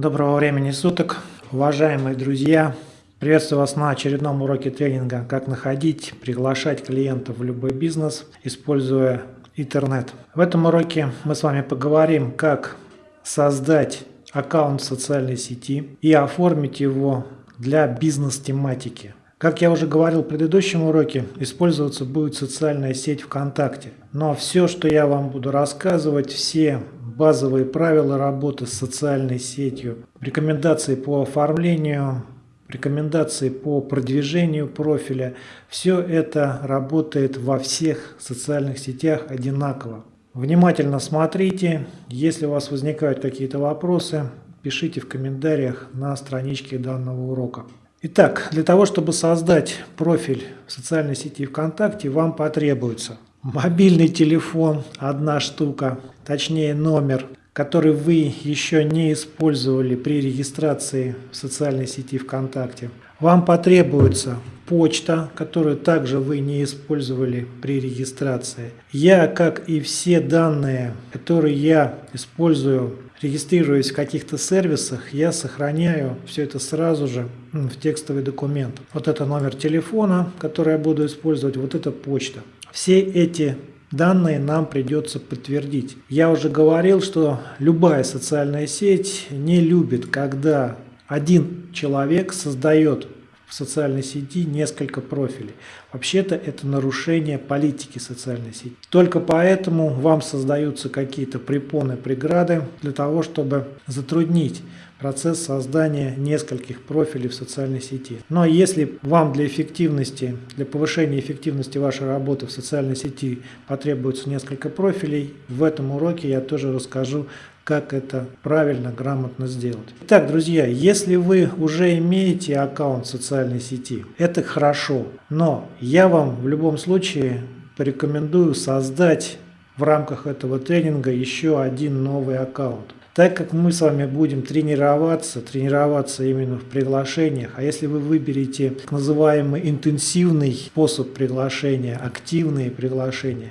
Доброго времени суток, уважаемые друзья! Приветствую вас на очередном уроке тренинга «Как находить, приглашать клиентов в любой бизнес, используя интернет». В этом уроке мы с вами поговорим, как создать аккаунт в социальной сети и оформить его для бизнес-тематики. Как я уже говорил в предыдущем уроке, использоваться будет социальная сеть ВКонтакте. Но все, что я вам буду рассказывать, все базовые правила работы с социальной сетью, рекомендации по оформлению, рекомендации по продвижению профиля. Все это работает во всех социальных сетях одинаково. Внимательно смотрите. Если у вас возникают какие-то вопросы, пишите в комментариях на страничке данного урока. Итак, для того, чтобы создать профиль в социальной сети ВКонтакте, вам потребуется мобильный телефон, одна штука, точнее номер, который вы еще не использовали при регистрации в социальной сети ВКонтакте. Вам потребуется почта, которую также вы не использовали при регистрации. Я, как и все данные, которые я использую, регистрируясь в каких-то сервисах, я сохраняю все это сразу же в текстовый документ. Вот это номер телефона, который я буду использовать, вот это почта. Все эти данные нам придется подтвердить. Я уже говорил, что любая социальная сеть не любит, когда один человек создает в социальной сети несколько профилей. Вообще-то это нарушение политики социальной сети. Только поэтому вам создаются какие-то препоны, преграды для того, чтобы затруднить процесс создания нескольких профилей в социальной сети. Но если вам для эффективности, для повышения эффективности вашей работы в социальной сети потребуется несколько профилей, в этом уроке я тоже расскажу, как это правильно, грамотно сделать. Итак, друзья, если вы уже имеете аккаунт в социальной сети, это хорошо, но я вам в любом случае порекомендую создать в рамках этого тренинга еще один новый аккаунт. Так как мы с вами будем тренироваться, тренироваться именно в приглашениях, а если вы выберете так называемый интенсивный способ приглашения, активные приглашения,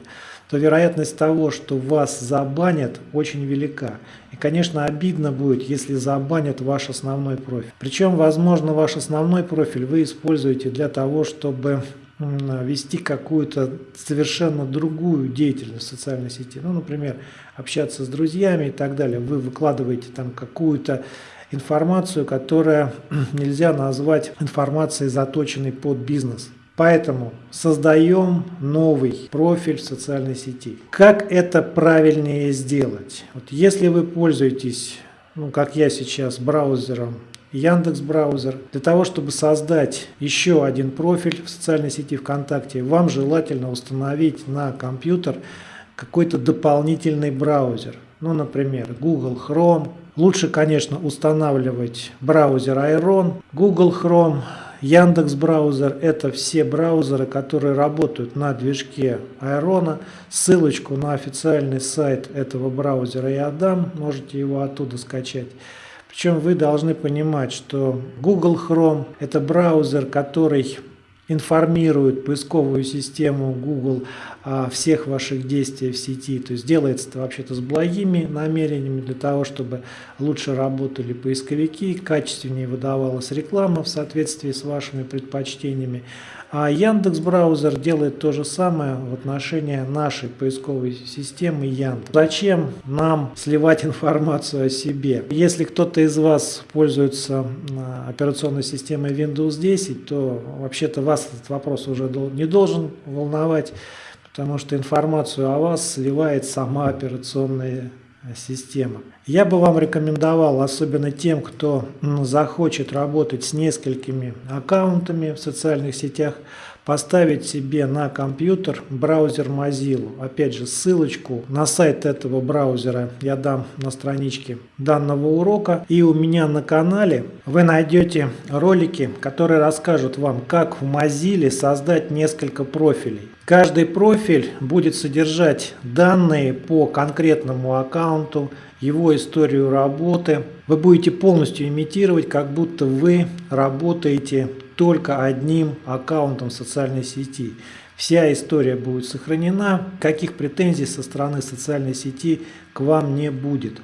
то вероятность того, что вас забанят, очень велика. И, конечно, обидно будет, если забанят ваш основной профиль. Причем, возможно, ваш основной профиль вы используете для того, чтобы вести какую-то совершенно другую деятельность в социальной сети. Ну, например, общаться с друзьями и так далее. Вы выкладываете там какую-то информацию, которая нельзя назвать информацией, заточенной под бизнес. Поэтому создаем новый профиль в социальной сети. Как это правильнее сделать? Вот если вы пользуетесь, ну, как я сейчас, браузером Яндекс браузер. Для того, чтобы создать еще один профиль в социальной сети ВКонтакте, вам желательно установить на компьютер какой-то дополнительный браузер. Ну, например, Google Chrome. Лучше, конечно, устанавливать браузер Iron, Google Chrome, Яндекс браузер – это все браузеры, которые работают на движке Iron. Ссылочку на официальный сайт этого браузера я дам, можете его оттуда скачать. Причем вы должны понимать, что Google Chrome – это браузер, который информирует поисковую систему Google о всех ваших действиях в сети. То есть делается это вообще-то с благими намерениями для того, чтобы лучше работали поисковики, качественнее выдавалась реклама в соответствии с вашими предпочтениями. А Яндекс браузер делает то же самое в отношении нашей поисковой системы Яндекс. Зачем нам сливать информацию о себе? Если кто-то из вас пользуется операционной системой Windows 10, то вообще-то вас этот вопрос уже не должен волновать, потому что информацию о вас сливает сама операционная система. Я бы вам рекомендовал, особенно тем, кто захочет работать с несколькими аккаунтами в социальных сетях, поставить себе на компьютер браузер Mozilla. Опять же, ссылочку на сайт этого браузера я дам на страничке данного урока. И у меня на канале вы найдете ролики, которые расскажут вам, как в Mozilla создать несколько профилей. Каждый профиль будет содержать данные по конкретному аккаунту, его историю работы. Вы будете полностью имитировать, как будто вы работаете только одним аккаунтом социальной сети. Вся история будет сохранена, каких претензий со стороны социальной сети к вам не будет.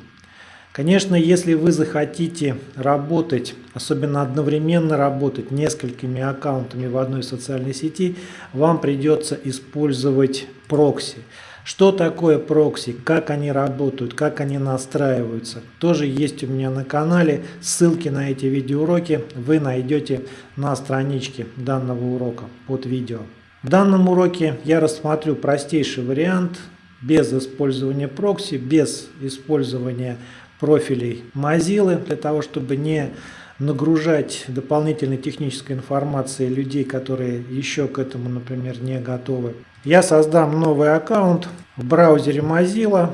Конечно, если вы захотите работать, особенно одновременно работать несколькими аккаунтами в одной социальной сети, вам придется использовать прокси. Что такое прокси, как они работают, как они настраиваются, тоже есть у меня на канале. Ссылки на эти видеоуроки вы найдете на страничке данного урока под видео. В данном уроке я рассмотрю простейший вариант без использования прокси, без использования профилей Mozilla, для того, чтобы не нагружать дополнительной технической информацией людей, которые еще к этому, например, не готовы. Я создам новый аккаунт в браузере Mozilla,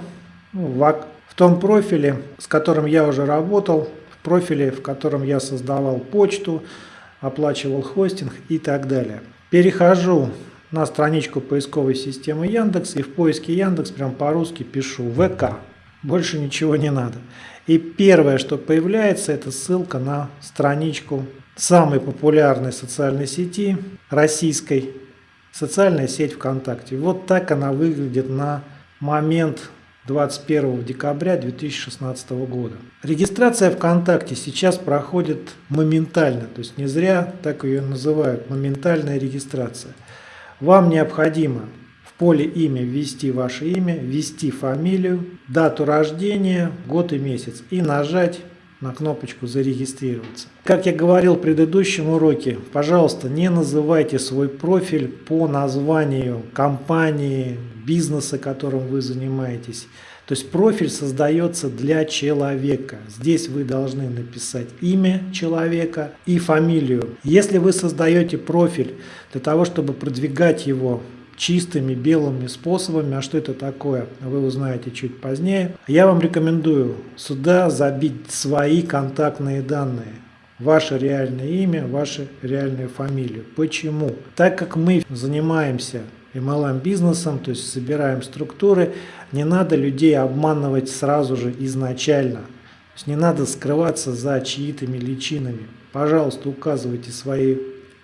ну, в, том профиле, с которым я уже работал, в профиле, в котором я создавал почту, оплачивал хостинг и так далее. Перехожу на страничку поисковой системы Яндекс и в поиске Яндекс прям по-русски пишу ВК. Больше ничего не надо. И первое, что появляется, это ссылка на страничку самой популярной социальной сети российской, социальная сеть ВКонтакте. Вот так она выглядит на момент 21 декабря 2016 года. Регистрация ВКонтакте сейчас проходит моментально, то есть не зря так ее называют, моментальная регистрация. Вам необходимо поле имя ввести ваше имя, ввести фамилию, дату рождения, год и месяц и нажать на кнопочку «Зарегистрироваться». Как я говорил в предыдущем уроке, пожалуйста, не называйте свой профиль по названию компании, бизнеса, которым вы занимаетесь. То есть профиль создается для человека. Здесь вы должны написать имя человека и фамилию. Если вы создаете профиль для того, чтобы продвигать его чистыми белыми способами. А что это такое, вы узнаете чуть позднее. Я вам рекомендую сюда забить свои контактные данные. Ваше реальное имя, вашу реальную фамилию. Почему? Так как мы занимаемся MLM бизнесом, то есть собираем структуры, не надо людей обманывать сразу же изначально. То есть не надо скрываться за чьи-то личинами. Пожалуйста, указывайте свои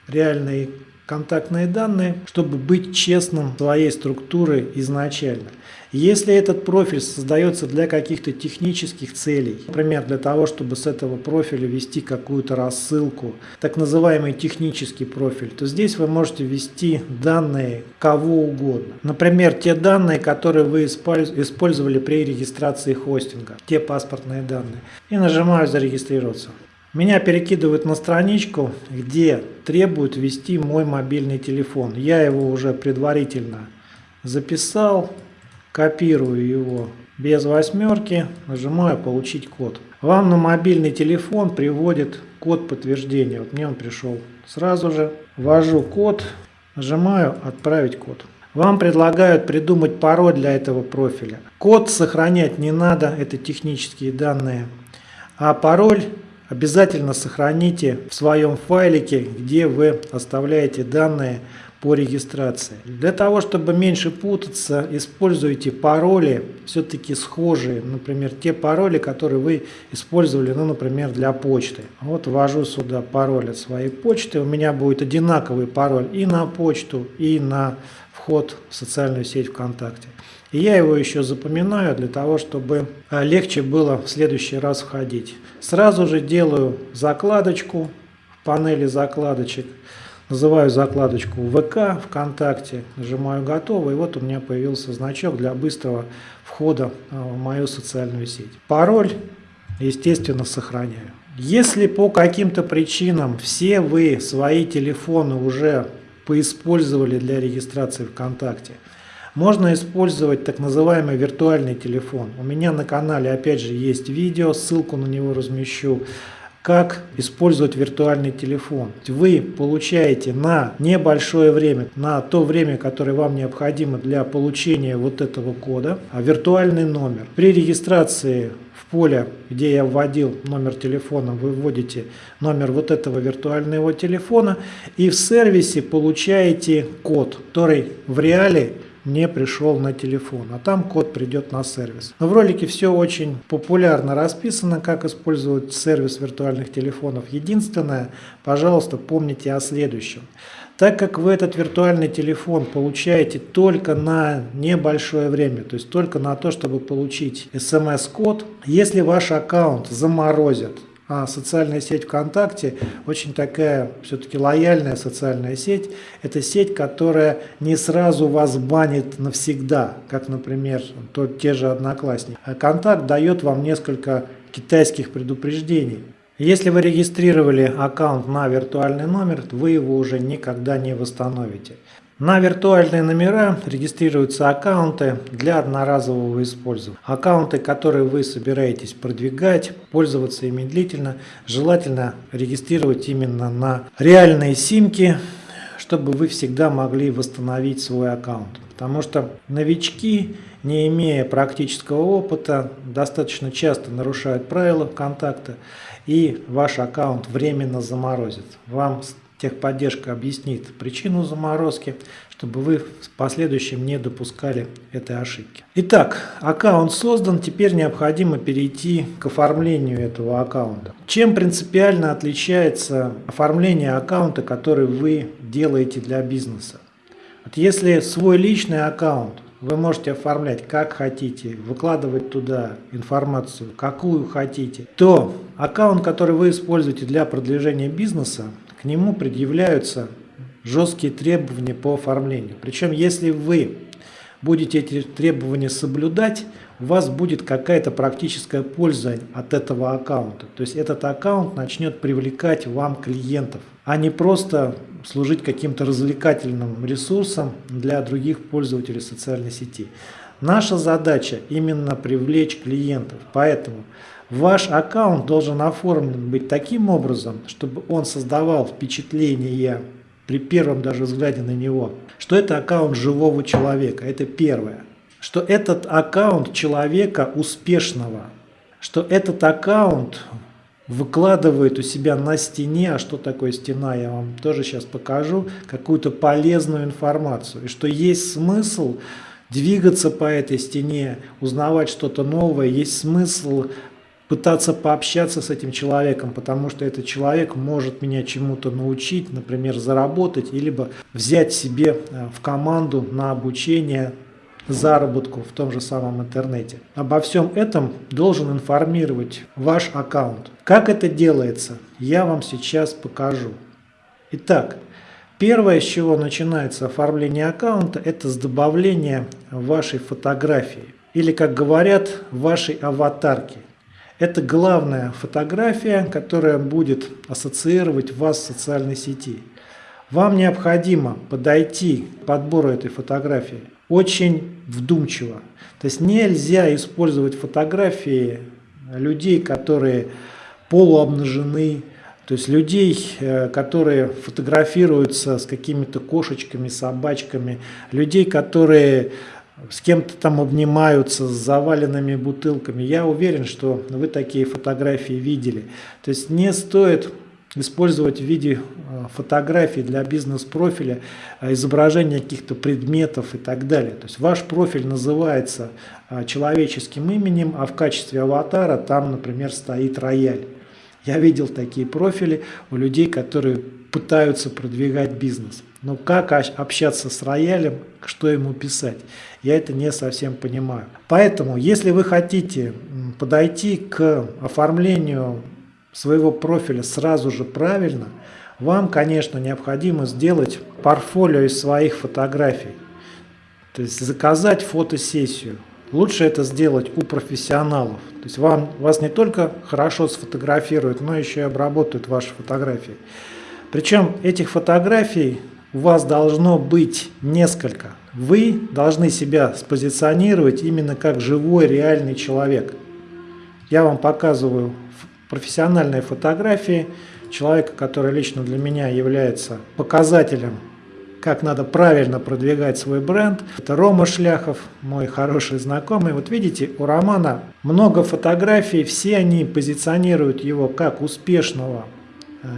реальные контактные данные, чтобы быть честным своей структуры изначально. Если этот профиль создается для каких-то технических целей, например, для того, чтобы с этого профиля вести какую-то рассылку, так называемый технический профиль, то здесь вы можете ввести данные кого угодно. Например, те данные, которые вы использовали при регистрации хостинга, те паспортные данные. И нажимаю «Зарегистрироваться». Меня перекидывают на страничку, где требуют ввести мой мобильный телефон. Я его уже предварительно записал, копирую его без восьмерки, нажимаю «Получить код». Вам на мобильный телефон приводит код подтверждения. Вот мне он пришел сразу же. Ввожу код, нажимаю «Отправить код». Вам предлагают придумать пароль для этого профиля. Код сохранять не надо, это технические данные. А пароль Обязательно сохраните в своем файлике, где вы оставляете данные по регистрации. Для того, чтобы меньше путаться, используйте пароли все-таки схожие. Например, те пароли, которые вы использовали, ну, например, для почты. Вот ввожу сюда пароль от своей почты. У меня будет одинаковый пароль и на почту, и на вход в социальную сеть ВКонтакте. И я его еще запоминаю для того, чтобы а, легче было в следующий раз входить. Сразу же делаю закладочку в панели закладочек. Называю закладочку ВК, ВКонтакте, нажимаю «Готово», и вот у меня появился значок для быстрого входа а, в мою социальную сеть. Пароль, естественно, сохраняю. Если по каким-то причинам все вы свои телефоны уже поиспользовали для регистрации ВКонтакте, можно использовать так называемый виртуальный телефон. У меня на канале опять же есть видео, ссылку на него размещу как использовать виртуальный телефон. Вы получаете на небольшое время, на то время, которое вам необходимо для получения вот этого кода, а виртуальный номер. При регистрации в поле, где я вводил номер телефона, вы вводите номер вот этого виртуального телефона и в сервисе получаете код, который в реале не пришел на телефон, а там код придет на сервис. Но в ролике все очень популярно расписано, как использовать сервис виртуальных телефонов. Единственное, пожалуйста, помните о следующем. Так как вы этот виртуальный телефон получаете только на небольшое время, то есть только на то, чтобы получить смс-код, если ваш аккаунт заморозят, социальная сеть ВКонтакте очень такая все-таки лояльная социальная сеть. Это сеть, которая не сразу вас банит навсегда, как, например, тот, те же одноклассники. А Контакт дает вам несколько китайских предупреждений. Если вы регистрировали аккаунт на виртуальный номер, вы его уже никогда не восстановите. На виртуальные номера регистрируются аккаунты для одноразового использования. Аккаунты, которые вы собираетесь продвигать, пользоваться ими длительно, желательно регистрировать именно на реальные симки, чтобы вы всегда могли восстановить свой аккаунт. Потому что новички, не имея практического опыта, достаточно часто нарушают правила контакта и ваш аккаунт временно заморозит. Вам техподдержка объяснит причину заморозки, чтобы вы в последующем не допускали этой ошибки. Итак, аккаунт создан, теперь необходимо перейти к оформлению этого аккаунта. Чем принципиально отличается оформление аккаунта, который вы делаете для бизнеса? Вот если свой личный аккаунт вы можете оформлять как хотите, выкладывать туда информацию, какую хотите, то аккаунт, который вы используете для продвижения бизнеса, к нему предъявляются жесткие требования по оформлению. Причем, если вы будете эти требования соблюдать, у вас будет какая-то практическая польза от этого аккаунта. То есть этот аккаунт начнет привлекать вам клиентов, а не просто служить каким-то развлекательным ресурсом для других пользователей социальной сети. Наша задача именно привлечь клиентов, поэтому Ваш аккаунт должен оформлен быть таким образом, чтобы он создавал впечатление при первом даже взгляде на него, что это аккаунт живого человека. Это первое. Что этот аккаунт человека успешного, что этот аккаунт выкладывает у себя на стене, а что такое стена, я вам тоже сейчас покажу, какую-то полезную информацию. И что есть смысл двигаться по этой стене, узнавать что-то новое, есть смысл пытаться пообщаться с этим человеком, потому что этот человек может меня чему-то научить, например, заработать, либо взять себе э, в команду на обучение заработку в том же самом интернете. Обо всем этом должен информировать ваш аккаунт. Как это делается, я вам сейчас покажу. Итак, первое, с чего начинается оформление аккаунта, это с добавления вашей фотографии. Или, как говорят, вашей аватарки. Это главная фотография, которая будет ассоциировать вас с социальной сети. Вам необходимо подойти к подбору этой фотографии очень вдумчиво. То есть нельзя использовать фотографии людей, которые полуобнажены, то есть людей, э, которые фотографируются с какими-то кошечками, собачками, людей, которые с кем-то там обнимаются с заваленными бутылками. Я уверен, что вы такие фотографии видели. То есть не стоит использовать в виде э, фотографий для бизнес-профиля э, изображения каких-то предметов и так далее. То есть ваш профиль называется э, человеческим именем, а в качестве аватара там, например, стоит рояль. Я видел такие профили у людей, которые пытаются продвигать бизнес. Но как общаться с роялем, что ему писать, я это не совсем понимаю. Поэтому, если вы хотите подойти к оформлению своего профиля сразу же правильно, вам, конечно, необходимо сделать портфолио из своих фотографий. То есть заказать фотосессию. Лучше это сделать у профессионалов. То есть вам, вас не только хорошо сфотографируют, но еще и обработают ваши фотографии. Причем этих фотографий у вас должно быть несколько. Вы должны себя спозиционировать именно как живой, реальный человек. Я вам показываю профессиональные фотографии человека, который лично для меня является показателем, как надо правильно продвигать свой бренд. Это Рома Шляхов, мой хороший знакомый. Вот видите, у Романа много фотографий, все они позиционируют его как успешного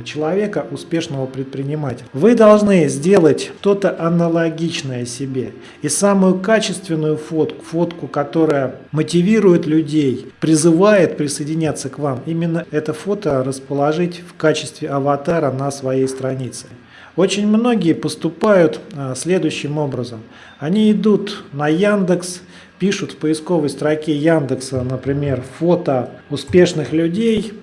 человека, успешного предпринимателя. Вы должны сделать что-то аналогичное себе. И самую качественную фотку, фотку, которая мотивирует людей, призывает присоединяться к вам, именно это фото расположить в качестве аватара на своей странице. Очень многие поступают а, следующим образом. Они идут на Яндекс, пишут в поисковой строке Яндекса, например, фото успешных людей,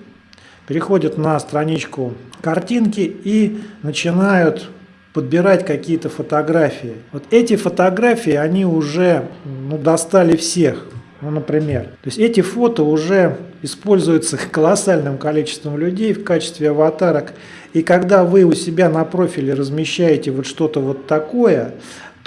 переходят на страничку картинки и начинают подбирать какие-то фотографии. Вот эти фотографии, они уже ну, достали всех. Ну, например. То есть эти фото уже используются колоссальным количеством людей в качестве аватарок. И когда вы у себя на профиле размещаете вот что-то вот такое,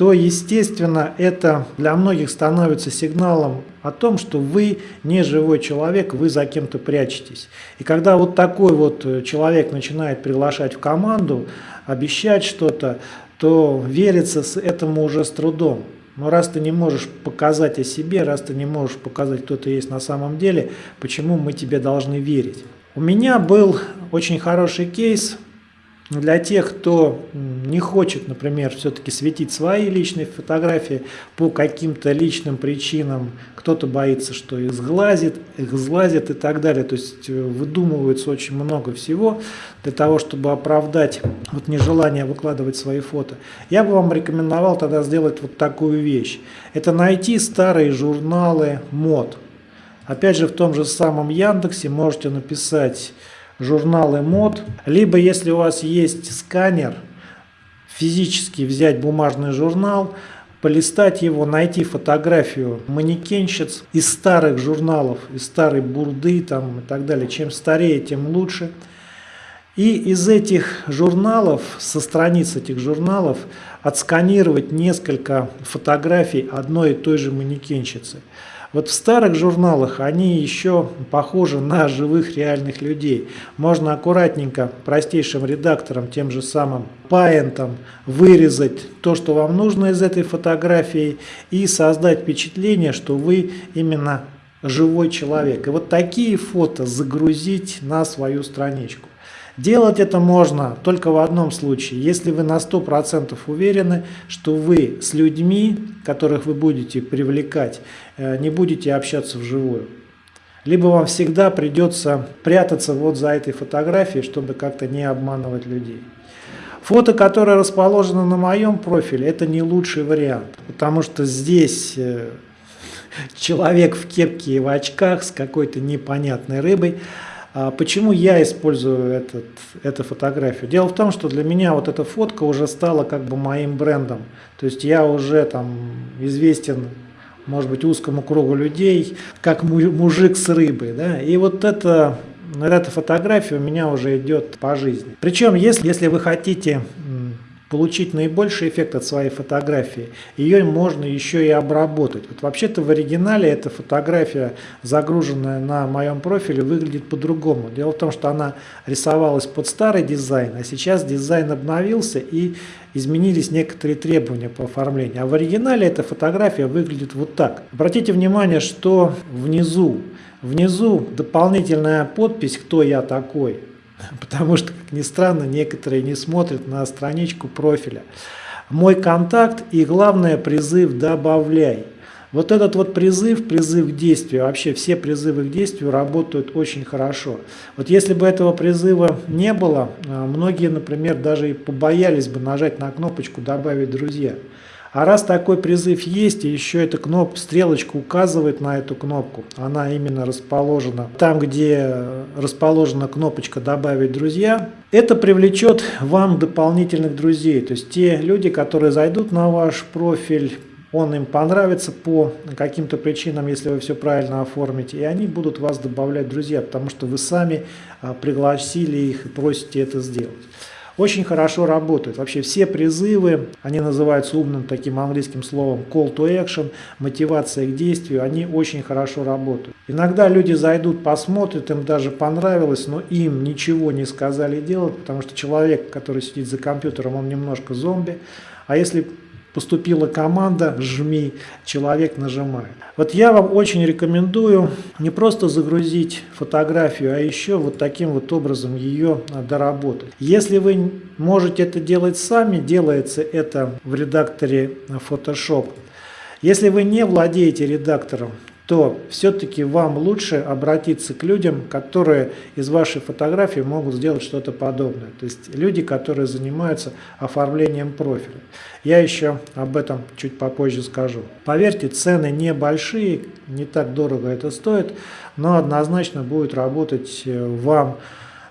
то, естественно, это для многих становится сигналом о том, что вы не живой человек, вы за кем-то прячетесь. И когда вот такой вот человек начинает приглашать в команду, обещать что-то, то верится с этому уже с трудом. Но раз ты не можешь показать о себе, раз ты не можешь показать, кто ты есть на самом деле, почему мы тебе должны верить? У меня был очень хороший кейс – для тех, кто не хочет, например, все-таки светить свои личные фотографии по каким-то личным причинам, кто-то боится, что их сглазит, их сглазит и так далее. То есть э, выдумывается очень много всего для того, чтобы оправдать вот нежелание выкладывать свои фото. Я бы вам рекомендовал тогда сделать вот такую вещь. Это найти старые журналы мод. Опять же, в том же самом Яндексе можете написать журналы мод, либо если у вас есть сканер, физически взять бумажный журнал, полистать его, найти фотографию манекенщиц из старых журналов, из старой бурды там, и так далее. Чем старее, тем лучше. И из этих журналов, со страниц этих журналов, отсканировать несколько фотографий одной и той же манекенщицы. Вот в старых журналах они еще похожи на живых реальных людей. Можно аккуратненько простейшим редактором, тем же самым паентом, вырезать то, что вам нужно из этой фотографии и создать впечатление, что вы именно живой человек. И вот такие фото загрузить на свою страничку. Делать это можно только в одном случае, если вы на 100% уверены, что вы с людьми, которых вы будете привлекать, э, не будете общаться вживую. Либо вам всегда придется прятаться вот за этой фотографией, чтобы как-то не обманывать людей. Фото, которое расположено на моем профиле, это не лучший вариант, потому что здесь э, человек в кепке и в очках с какой-то непонятной рыбой, почему я использую этот, эту фотографию? Дело в том, что для меня вот эта фотка уже стала как бы моим брендом. То есть я уже там известен, может быть, узкому кругу людей, как мужик с рыбой. Да? И вот это, эта фотография у меня уже идет по жизни. Причем, если, если вы хотите получить наибольший эффект от своей фотографии, ее можно еще и обработать. Вот вообще-то в оригинале эта фотография, загруженная на моем профиле, выглядит по-другому. Дело в том, что она рисовалась под старый дизайн, а сейчас дизайн обновился и изменились некоторые требования по оформлению. А в оригинале эта фотография выглядит вот так. Обратите внимание, что внизу, внизу дополнительная подпись «Кто я такой?». Потому что, как ни странно, некоторые не смотрят на страничку профиля. Мой контакт и главное призыв «добавляй». Вот этот вот призыв, призыв к действию, вообще все призывы к действию работают очень хорошо. Вот если бы этого призыва не было, а, многие, например, даже и побоялись бы нажать на кнопочку «добавить друзья». А раз такой призыв есть, и еще эта кнопка, стрелочка указывает на эту кнопку, она именно расположена там, где расположена кнопочка «Добавить друзья», это привлечет вам дополнительных друзей. То есть те люди, которые зайдут на ваш профиль, он им понравится по каким-то причинам, если вы все правильно оформите, и они будут вас добавлять друзья, потому что вы сами а, пригласили их и просите это сделать очень хорошо работают. Вообще все призывы, они называются умным таким английским словом call to action, мотивация к действию, они очень хорошо работают. Иногда люди зайдут, посмотрят, им даже понравилось, но им ничего не сказали делать, потому что человек, который сидит за компьютером, он немножко зомби. А если поступила команда «жми», человек нажимает. Вот я вам очень рекомендую не просто загрузить фотографию, а еще вот таким вот образом ее доработать. Если вы можете это делать сами, делается это в редакторе Photoshop. Если вы не владеете редактором, то все-таки вам лучше обратиться к людям, которые из вашей фотографии могут сделать что-то подобное. То есть люди, которые занимаются оформлением профиля. Я еще об этом чуть попозже скажу. Поверьте, цены небольшие, не так дорого это стоит, но однозначно будет работать э, вам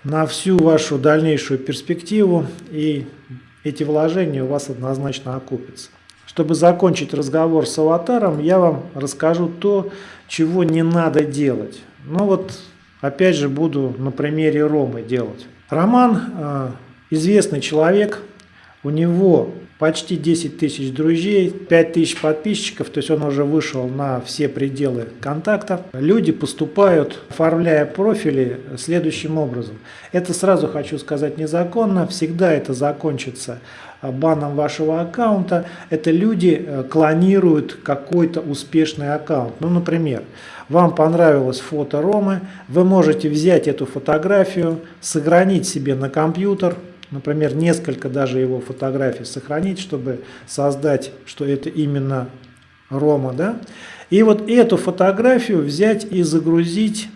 на всю вашу дальнейшую перспективу и эти вложения у вас однозначно окупятся. Чтобы закончить разговор с аватаром, я вам расскажу то, чего не надо делать. Ну вот, опять же, буду на примере Ромы делать. Роман э, известный человек, у него почти 10 тысяч друзей, 5 тысяч подписчиков, то есть он уже вышел на все пределы контактов. Люди поступают, оформляя профили следующим образом. Это сразу хочу сказать незаконно, всегда это закончится баном вашего аккаунта. Это люди э, клонируют какой-то успешный аккаунт. Ну, например, вам понравилось фото Ромы, вы можете взять эту фотографию, сохранить себе на компьютер, например, несколько даже его фотографий сохранить, чтобы создать, что это именно Рома, да, и вот эту фотографию взять и загрузить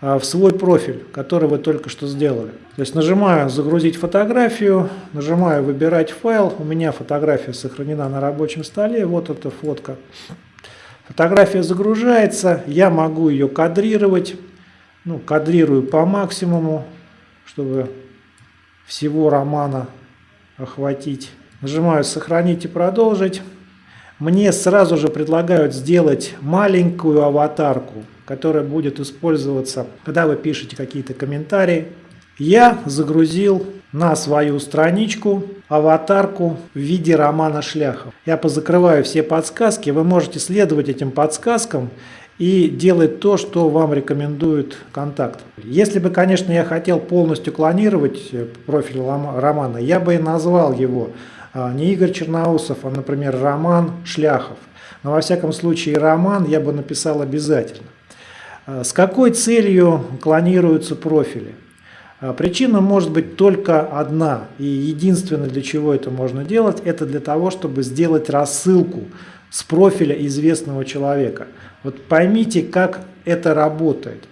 в свой профиль, который вы только что сделали. То есть нажимаю «Загрузить фотографию», нажимаю «Выбирать файл». У меня фотография сохранена на рабочем столе. Вот эта фотка. Фотография загружается. Я могу ее кадрировать. Ну, кадрирую по максимуму, чтобы всего романа охватить. Нажимаю «Сохранить и продолжить». Мне сразу же предлагают сделать маленькую аватарку, которая будет использоваться, когда вы пишете какие-то комментарии. Я загрузил на свою страничку аватарку в виде романа Шляхов. Я позакрываю все подсказки, вы можете следовать этим подсказкам и делать то, что вам рекомендует контакт. Если бы, конечно, я хотел полностью клонировать э, профиль романа, я бы и назвал его а, не Игорь Черноусов, а, например, Роман Шляхов. Но во всяком случае роман я бы написал обязательно. А, с какой целью клонируются профили? А, причина может быть только одна, и единственное, для чего это можно делать, это для того, чтобы сделать рассылку с профиля известного человека. Вот поймите, как это работает.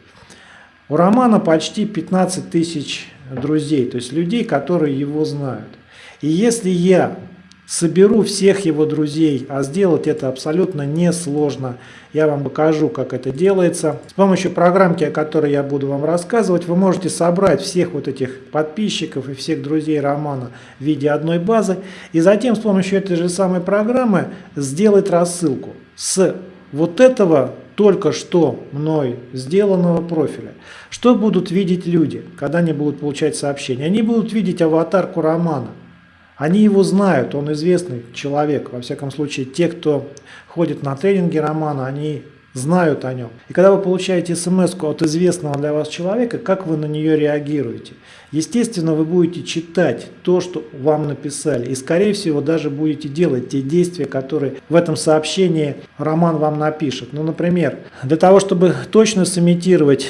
У Романа почти 15 тысяч друзей, то есть людей, которые его знают. И если я соберу всех его друзей, а сделать это абсолютно несложно, я вам покажу, как это делается. С помощью программки, о которой я буду вам рассказывать, вы можете собрать всех вот этих подписчиков и всех друзей романа в виде одной базы, и затем с помощью этой же самой программы сделать рассылку с вот этого только что мной сделанного профиля. Что будут видеть люди, когда они будут получать сообщения? Они будут видеть аватарку романа. Они его знают, он известный человек. Во всяком случае, те, кто ходит на тренинги романа, они знают о нем. И когда вы получаете смс от известного для вас человека, как вы на нее реагируете? Естественно, вы будете читать то, что вам написали. И, скорее всего, даже будете делать те действия, которые в этом сообщении Роман вам напишет. Ну, например, для того, чтобы точно сымитировать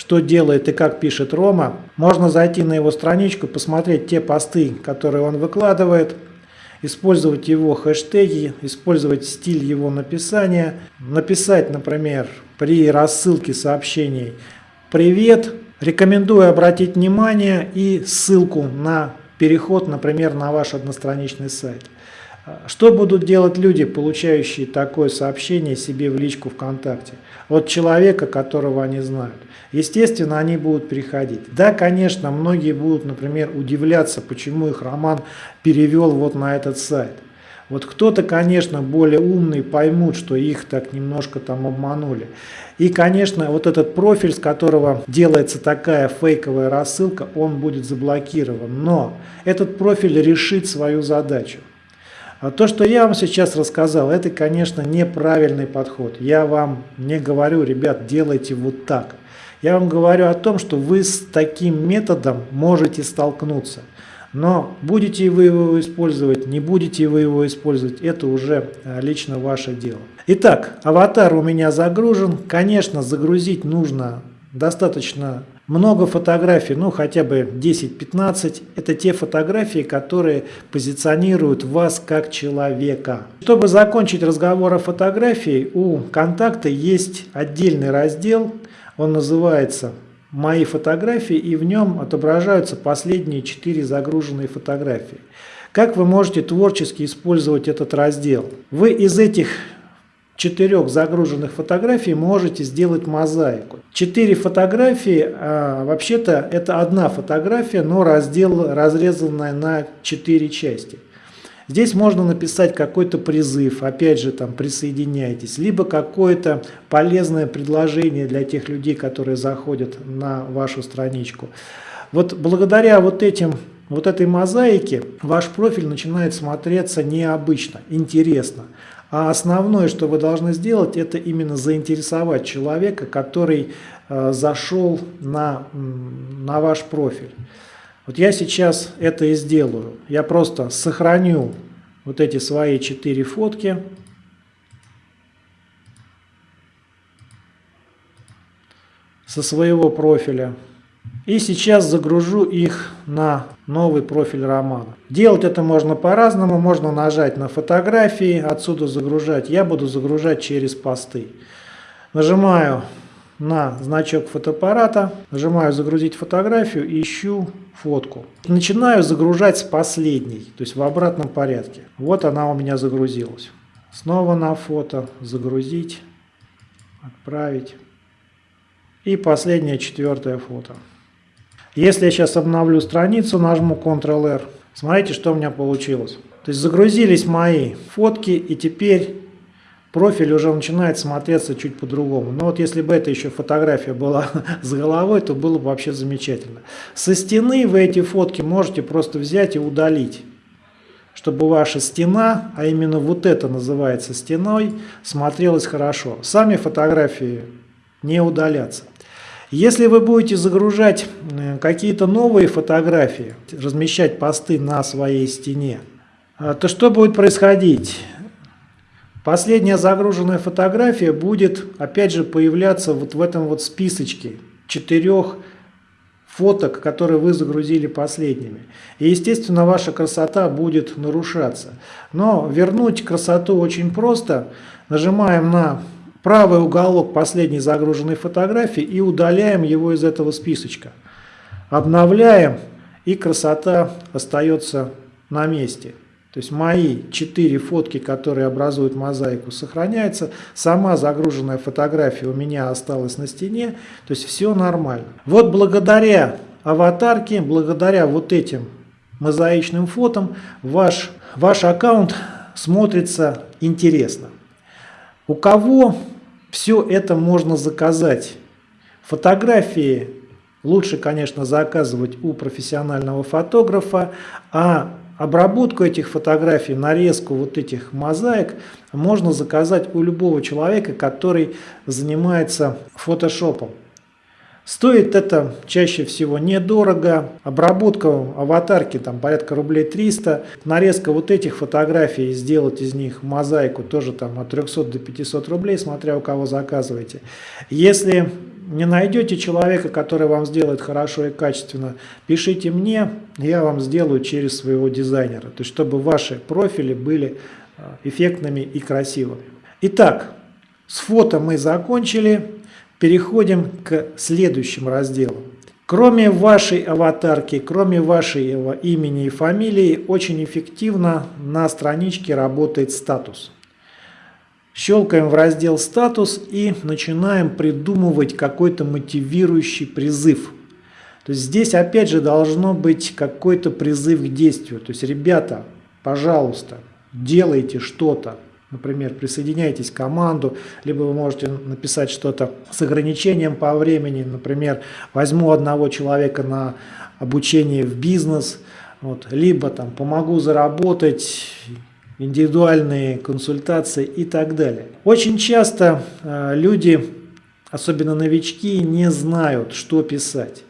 что делает и как пишет Рома, можно зайти на его страничку, посмотреть те посты, которые он выкладывает, использовать его хэштеги, использовать стиль его написания, написать, например, при рассылке сообщений «Привет», рекомендую обратить внимание и ссылку на переход, например, на ваш одностраничный сайт. Что будут делать люди, получающие такое сообщение себе в личку ВКонтакте от человека, которого они знают? Естественно, они будут переходить. Да, конечно, многие будут, например, удивляться, почему их роман перевел вот на этот сайт. Вот кто-то, конечно, более умный поймут, что их так немножко там обманули. И, конечно, вот этот профиль, с которого делается такая фейковая рассылка, он будет заблокирован. Но этот профиль решит свою задачу. А то, что я вам сейчас рассказал, это, конечно, неправильный подход. Я вам не говорю, ребят, делайте вот так. Я вам говорю о том, что вы с таким методом можете столкнуться. Но будете вы его использовать, не будете вы его использовать, это уже а, лично ваше дело. Итак, аватар у меня загружен. Конечно, загрузить нужно достаточно много фотографий, ну хотя бы 10-15, это те фотографии, которые позиционируют вас как человека. Чтобы закончить разговор о фотографии, у контакта есть отдельный раздел, он называется «Мои фотографии» и в нем отображаются последние 4 загруженные фотографии. Как вы можете творчески использовать этот раздел? Вы из этих четырех загруженных фотографий можете сделать мозаику. Четыре фотографии, а, вообще-то это одна фотография, но раздел разрезанная на четыре части. Здесь можно написать какой-то призыв, опять же там присоединяйтесь, либо какое-то полезное предложение для тех людей, которые заходят на вашу страничку. Вот благодаря вот этим вот этой мозаике ваш профиль начинает смотреться необычно, интересно. А основное, что вы должны сделать, это именно заинтересовать человека, который э, зашел на, на ваш профиль. Вот я сейчас это и сделаю. Я просто сохраню вот эти свои четыре фотки. со своего профиля. И сейчас загружу их на новый профиль романа. Делать это можно по-разному. Можно нажать на фотографии, отсюда загружать. Я буду загружать через посты. Нажимаю на значок фотоаппарата, нажимаю загрузить фотографию и ищу фотку. Начинаю загружать с последней, то есть в обратном порядке. Вот она у меня загрузилась. Снова на фото, загрузить, отправить. И последнее четвертое фото. Если я сейчас обновлю страницу, нажму Ctrl-R, смотрите, что у меня получилось. То есть загрузились мои фотки, и теперь профиль уже начинает смотреться чуть по-другому. Но вот если бы это еще фотография была с головой, то было бы вообще замечательно. Со стены вы эти фотки можете просто взять и удалить чтобы ваша стена, а именно вот это называется стеной, смотрелась хорошо. Сами фотографии не удалятся. Если вы будете загружать э, какие-то новые фотографии, размещать посты на своей стене, э, то что будет происходить? Последняя загруженная фотография будет опять же появляться вот в этом вот списочке четырех фоток, которые вы загрузили последними. И естественно ваша красота будет нарушаться. Но вернуть красоту очень просто. Нажимаем на правый уголок последней загруженной фотографии и удаляем его из этого списочка. Обновляем и красота остается на месте. То есть мои четыре фотки, которые образуют мозаику, сохраняются. Сама загруженная фотография у меня осталась на стене. То есть все нормально. Вот благодаря аватарке, благодаря вот этим мозаичным фотам, ваш, ваш аккаунт смотрится интересно. У кого все это можно заказать? Фотографии лучше, конечно, заказывать у профессионального фотографа, а обработку этих фотографий, нарезку вот этих мозаик можно заказать у любого человека, который занимается фотошопом. Стоит это чаще всего недорого. Обработка аватарки там порядка рублей 300. Нарезка вот этих фотографий, сделать из них мозаику тоже там от 300 до 500 рублей, смотря у кого заказываете. Если не найдете человека, который вам сделает хорошо и качественно, пишите мне, я вам сделаю через своего дизайнера. То есть, чтобы ваши профили были а, эффектными и красивыми. Итак, с фото мы закончили. Переходим к следующим разделам. Кроме вашей аватарки, кроме вашего имени и фамилии, очень эффективно на страничке работает статус. Щелкаем в раздел «Статус» и начинаем придумывать какой-то мотивирующий призыв. То есть здесь опять же должно быть какой-то призыв к действию. То есть, ребята, пожалуйста, делайте что-то, Например, присоединяйтесь к команду, либо вы можете написать что-то с ограничением по времени. Например, возьму одного человека на обучение в бизнес, вот, либо там помогу заработать, индивидуальные консультации и так далее. Очень часто э, люди, особенно новички, не знают, что писать.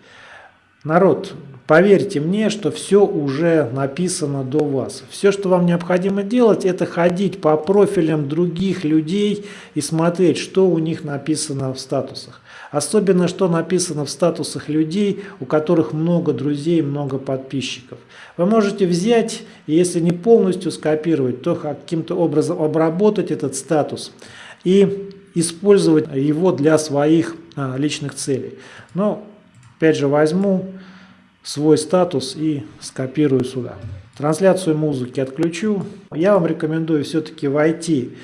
Народ, Поверьте мне, что все уже написано до вас. Все, что вам необходимо делать, это ходить по профилям других людей и смотреть, что у них написано в статусах. Особенно, что написано в статусах людей, у которых много друзей, много подписчиков. Вы можете взять, если не полностью скопировать, то каким-то образом обработать этот статус и использовать его для своих а, личных целей. Но, опять же, возьму свой статус и скопирую сюда. Трансляцию музыки отключу. Я вам рекомендую все-таки войти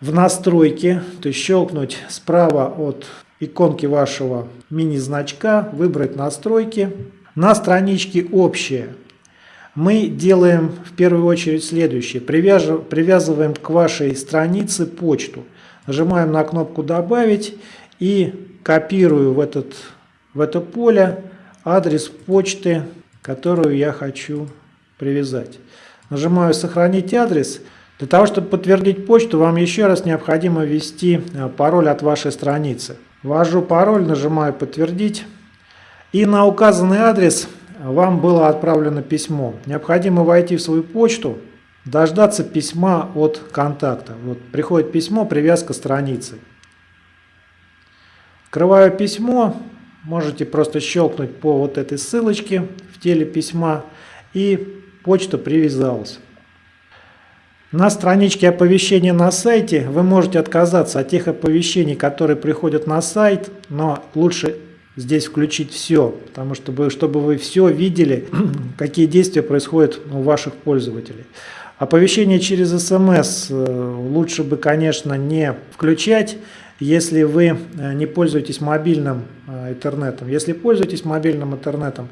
в настройки, то есть щелкнуть справа от иконки вашего мини-значка, выбрать настройки. На страничке «Общее» мы делаем в первую очередь следующее. Привязываем к вашей странице почту. Нажимаем на кнопку «Добавить» и копирую в, этот, в это поле адрес почты, которую я хочу привязать. Нажимаю «Сохранить адрес». Для того, чтобы подтвердить почту, вам еще раз необходимо ввести э, пароль от вашей страницы. Ввожу пароль, нажимаю «Подтвердить». И на указанный адрес вам было отправлено письмо. Необходимо войти в свою почту, дождаться письма от контакта. Вот приходит письмо, привязка страницы. Открываю письмо, можете просто щелкнуть по вот этой ссылочке в теле письма и почта привязалась. На страничке оповещения на сайте вы можете отказаться от тех оповещений, которые приходят на сайт, но лучше здесь включить все, потому что чтобы вы все видели, какие действия происходят у ваших пользователей. Оповещение через смс э, лучше бы, конечно, не включать, если вы э, не пользуетесь мобильным э, интернетом. Если пользуетесь мобильным интернетом,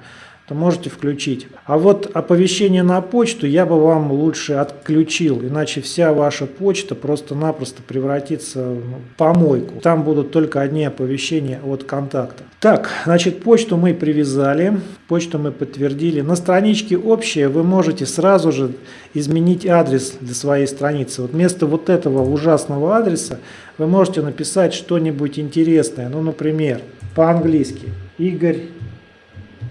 то можете включить. А вот оповещение на почту я бы вам лучше отключил, иначе вся ваша почта просто-напросто превратится в помойку. Там будут только одни оповещения от контакта. Так, значит, почту мы привязали, почту мы подтвердили. На страничке общее вы можете сразу же изменить адрес для своей страницы. Вот вместо вот этого ужасного адреса вы можете написать что-нибудь интересное. Ну, например, по-английски. Игорь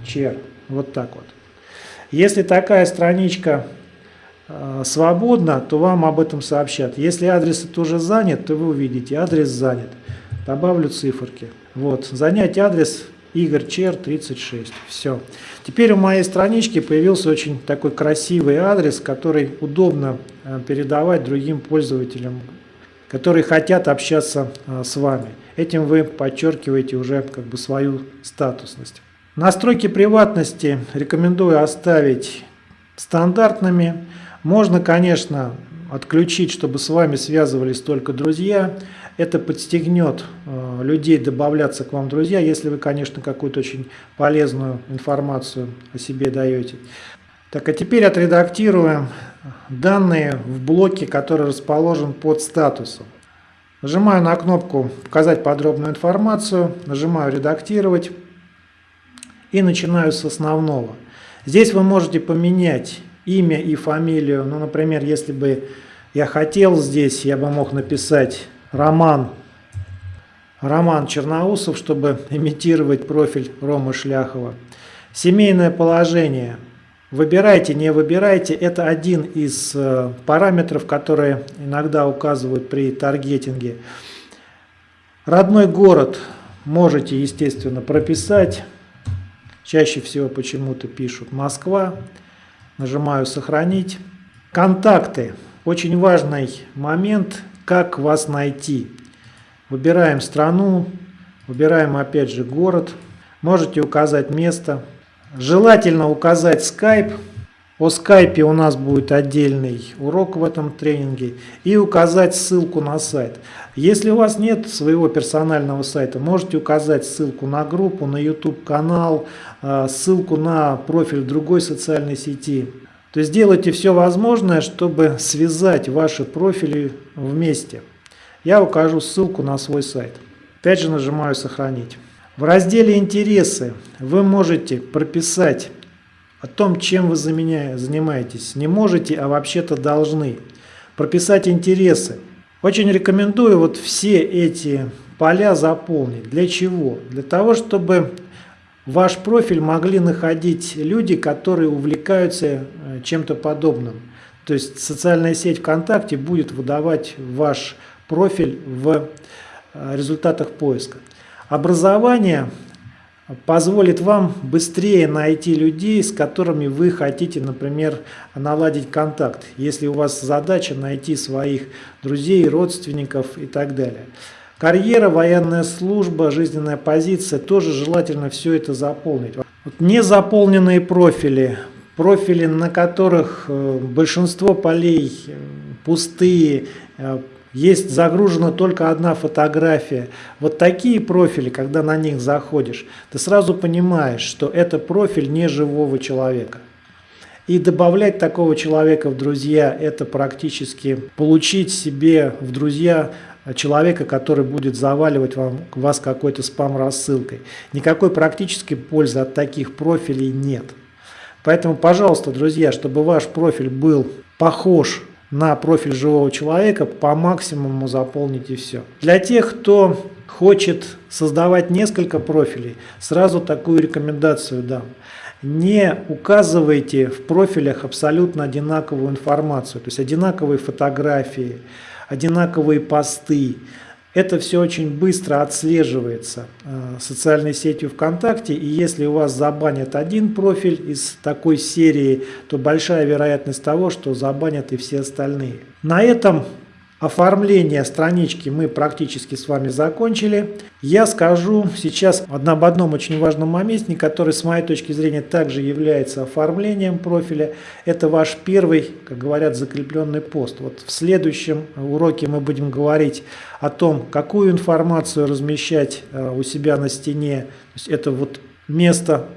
Чер. Вот так вот. Если такая страничка э, свободна, то вам об этом сообщат. Если адрес тоже занят, то вы увидите, адрес занят. Добавлю циферки. Вот, занять адрес Игорь Чер 36. Все. Теперь у моей странички появился очень такой красивый адрес, который удобно э, передавать другим пользователям, которые хотят общаться э, с вами. Этим вы подчеркиваете уже как бы свою статусность. Настройки приватности рекомендую оставить стандартными. Можно, конечно, отключить, чтобы с вами связывались только друзья. Это подстегнет э, людей добавляться к вам друзья, если вы, конечно, какую-то очень полезную информацию о себе даете. Так, а теперь отредактируем данные в блоке, который расположен под статусом. Нажимаю на кнопку «Показать подробную информацию», нажимаю «Редактировать» и начинаю с основного. Здесь вы можете поменять имя и фамилию. Ну, например, если бы я хотел здесь, я бы мог написать Роман, Роман Черноусов, чтобы имитировать профиль Ромы Шляхова. Семейное положение. Выбирайте, не выбирайте. Это один из э, параметров, которые иногда указывают при таргетинге. Родной город можете, естественно, прописать. Чаще всего почему-то пишут Москва. Нажимаю «Сохранить». Контакты. Очень важный момент, как вас найти. Выбираем страну, выбираем опять же город. Можете указать место. Желательно указать Skype о скайпе у нас будет отдельный урок в этом тренинге и указать ссылку на сайт. Если у вас нет своего персонального сайта, можете указать ссылку на группу, на YouTube канал, а, ссылку на профиль другой социальной сети. То есть делайте все возможное, чтобы связать ваши профили вместе. Я укажу ссылку на свой сайт. Опять же нажимаю «Сохранить». В разделе «Интересы» вы можете прописать о том, чем вы занимаетесь. Не можете, а вообще-то должны. Прописать интересы. Очень рекомендую вот все эти поля заполнить. Для чего? Для того, чтобы ваш профиль могли находить люди, которые увлекаются э, чем-то подобным. То есть социальная сеть ВКонтакте будет выдавать ваш профиль в э, результатах поиска. Образование позволит вам быстрее найти людей, с которыми вы хотите, например, наладить контакт, если у вас задача найти своих друзей, родственников и так далее. Карьера, военная служба, жизненная позиция, тоже желательно все это заполнить. Вот незаполненные профили, профили, на которых э, большинство полей э, пустые, э, есть загружена только одна фотография. Вот такие профили, когда на них заходишь, ты сразу понимаешь, что это профиль не живого человека. И добавлять такого человека в друзья, это практически получить себе в друзья человека, который будет заваливать вам, вас какой-то спам-рассылкой. Никакой практической пользы от таких профилей нет. Поэтому, пожалуйста, друзья, чтобы ваш профиль был похож на профиль живого человека, по максимуму заполните все. Для тех, кто хочет создавать несколько профилей, сразу такую рекомендацию дам. Не указывайте в профилях абсолютно одинаковую информацию, то есть одинаковые фотографии, одинаковые посты. Это все очень быстро отслеживается э, социальной сетью ВКонтакте, и если у вас забанят один профиль из такой серии, то большая вероятность того, что забанят и все остальные. На этом Оформление странички мы практически с вами закончили. Я скажу сейчас об одном очень важном моменте, который с моей точки зрения также является оформлением профиля. Это ваш первый, как говорят, закрепленный пост. Вот в следующем уроке мы будем говорить о том, какую информацию размещать э, у себя на стене. Это вот место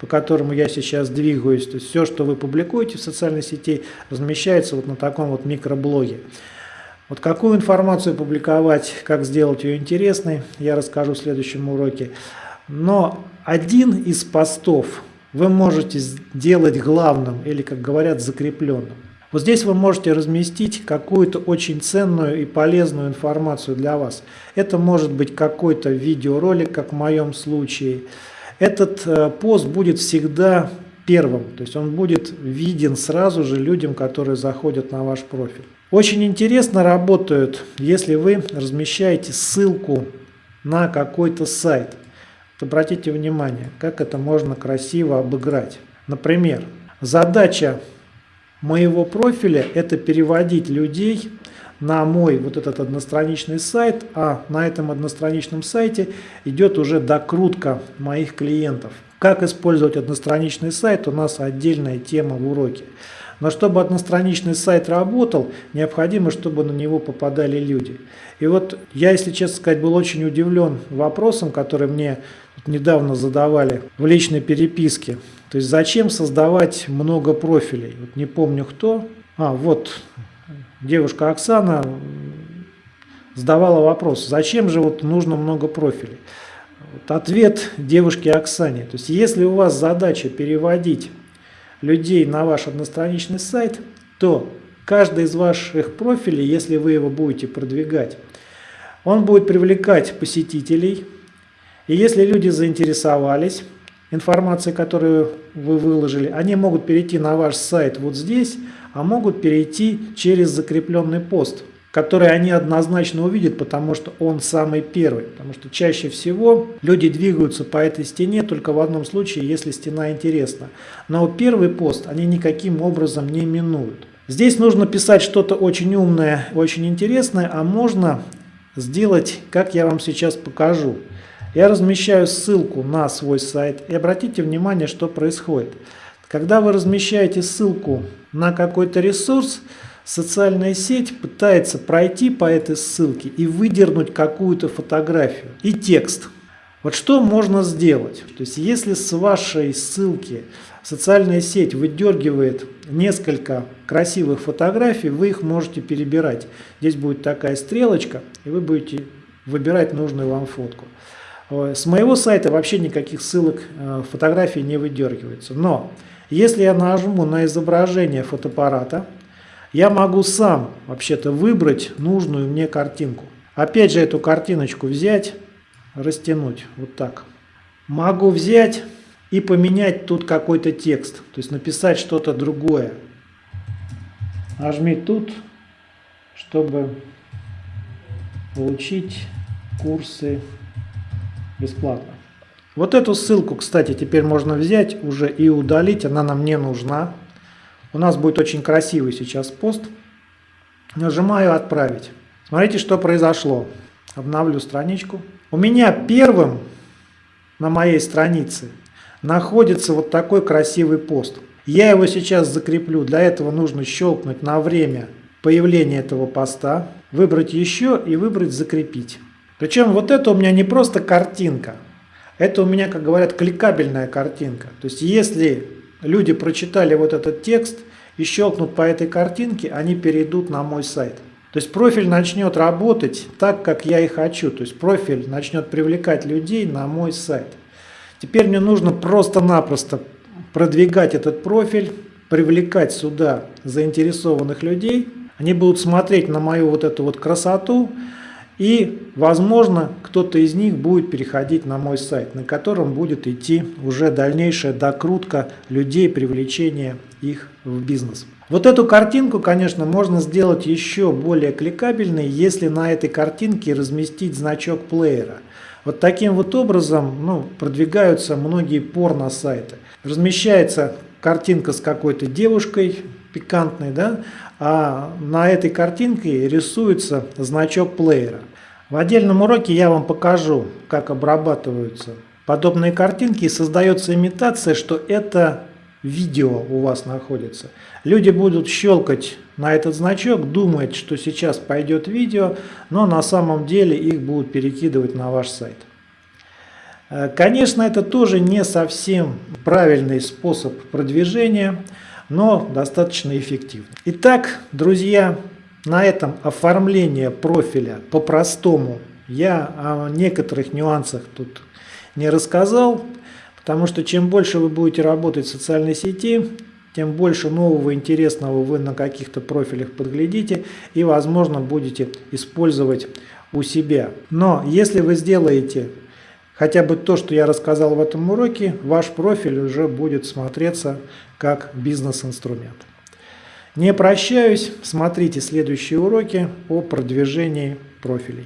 по которому я сейчас двигаюсь. То есть все, что вы публикуете в социальной сети, размещается вот на таком вот микроблоге. Вот какую информацию публиковать, как сделать ее интересной, я расскажу в следующем уроке. Но один из постов вы можете сделать главным или, как говорят, закрепленным. Вот здесь вы можете разместить какую-то очень ценную и полезную информацию для вас. Это может быть какой-то видеоролик, как в моем случае. Этот э, пост будет всегда первым, то есть он будет виден сразу же людям, которые заходят на ваш профиль. Очень интересно работают, если вы размещаете ссылку на какой-то сайт. Вот обратите внимание, как это можно красиво обыграть. Например, задача моего профиля – это переводить людей на мой вот этот одностраничный сайт, а на этом одностраничном сайте идет уже докрутка моих клиентов. Как использовать одностраничный сайт, у нас отдельная тема в уроке. Но чтобы одностраничный сайт работал, необходимо, чтобы на него попадали люди. И вот я, если честно сказать, был очень удивлен вопросом, который мне недавно задавали в личной переписке. То есть зачем создавать много профилей? Вот не помню кто. А, вот девушка Оксана задавала вопрос, зачем же вот нужно много профилей? Вот ответ девушки Оксане. То есть если у вас задача переводить людей на ваш одностраничный сайт, то каждый из ваших профилей, если вы его будете продвигать, он будет привлекать посетителей. И если люди заинтересовались информацией, которую вы выложили, они могут перейти на ваш сайт вот здесь, а могут перейти через закрепленный пост – который они однозначно увидят, потому что он самый первый. Потому что чаще всего люди двигаются по этой стене только в одном случае, если стена интересна. Но первый пост они никаким образом не минуют. Здесь нужно писать что-то очень умное, очень интересное, а можно сделать, как я вам сейчас покажу. Я размещаю ссылку на свой сайт и обратите внимание, что происходит. Когда вы размещаете ссылку на какой-то ресурс, социальная сеть пытается пройти по этой ссылке и выдернуть какую-то фотографию и текст. Вот что можно сделать? То есть если с вашей ссылки социальная сеть выдергивает несколько красивых фотографий, вы их можете перебирать. Здесь будет такая стрелочка, и вы будете выбирать нужную вам фотку. С моего сайта вообще никаких ссылок э, фотографий не выдергивается. Но если я нажму на изображение фотоаппарата, я могу сам вообще-то выбрать нужную мне картинку. Опять же эту картиночку взять, растянуть вот так. Могу взять и поменять тут какой-то текст, то есть написать что-то другое. Нажми тут, чтобы получить курсы бесплатно. Вот эту ссылку, кстати, теперь можно взять уже и удалить, она нам не нужна. У нас будет очень красивый сейчас пост. Нажимаю «Отправить». Смотрите, что произошло. Обновлю страничку. У меня первым на моей странице находится вот такой красивый пост. Я его сейчас закреплю. Для этого нужно щелкнуть на время появления этого поста, выбрать еще и выбрать «Закрепить». Причем вот это у меня не просто картинка, это у меня, как говорят, кликабельная картинка. То есть если люди прочитали вот этот текст и щелкнут по этой картинке, они перейдут на мой сайт. То есть профиль начнет работать так, как я и хочу. То есть профиль начнет привлекать людей на мой сайт. Теперь мне нужно просто-напросто продвигать этот профиль, привлекать сюда заинтересованных людей. Они будут смотреть на мою вот эту вот красоту, и, возможно, кто-то из них будет переходить на мой сайт, на котором будет идти уже дальнейшая докрутка людей, привлечение их в бизнес. Вот эту картинку, конечно, можно сделать еще более кликабельной, если на этой картинке разместить значок плеера. Вот таким вот образом ну, продвигаются многие порно-сайты. Размещается картинка с какой-то девушкой пикантной, да, а на этой картинке рисуется значок плеера. В отдельном уроке я вам покажу, как обрабатываются подобные картинки и создается имитация, что это видео у вас находится. Люди будут щелкать на этот значок, думать, что сейчас пойдет видео, но на самом деле их будут перекидывать на ваш сайт. Э, конечно, это тоже не совсем правильный способ продвижения, но достаточно эффективный. Итак, друзья, на этом оформление профиля по-простому я о некоторых нюансах тут не рассказал. Потому что чем больше вы будете работать в социальной сети, тем больше нового интересного вы на каких-то профилях подглядите и, возможно, будете использовать у себя. Но если вы сделаете хотя бы то, что я рассказал в этом уроке, ваш профиль уже будет смотреться как бизнес-инструмент. Не прощаюсь, смотрите следующие уроки о продвижении профилей.